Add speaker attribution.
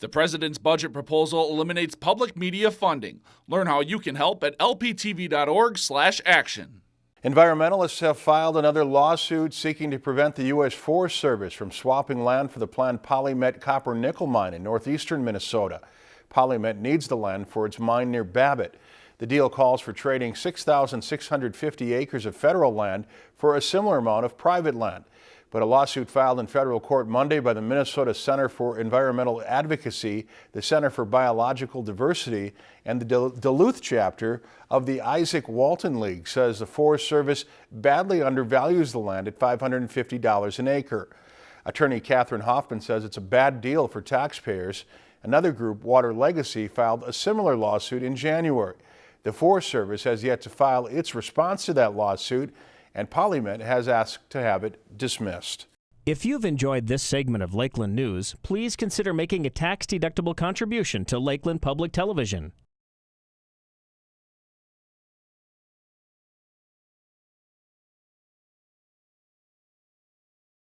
Speaker 1: The president's budget proposal eliminates public media funding. Learn how you can help at lptv.org/action.
Speaker 2: Environmentalists have filed another lawsuit seeking to prevent the U.S. Forest Service from swapping land for the planned PolyMet copper nickel mine in northeastern Minnesota. PolyMet needs the land for its mine near Babbitt. The deal calls for trading 6,650 acres of federal land for a similar amount of private land. But a lawsuit filed in federal court Monday by the Minnesota Center for Environmental Advocacy, the Center for Biological Diversity, and the Duluth chapter of the Izaak Walton League says the Forest Service badly undervalues the land at $550 an acre. Attorney Catherine Hoffman says it's a bad deal for taxpayers. Another group, Water Legacy, filed a similar lawsuit in January. The Forest Service has yet to file its response to that lawsuit and PolyMet has asked to have it dismissed.
Speaker 3: If you've enjoyed this segment of Lakeland News, please consider making a tax-deductible contribution to Lakeland Public Television.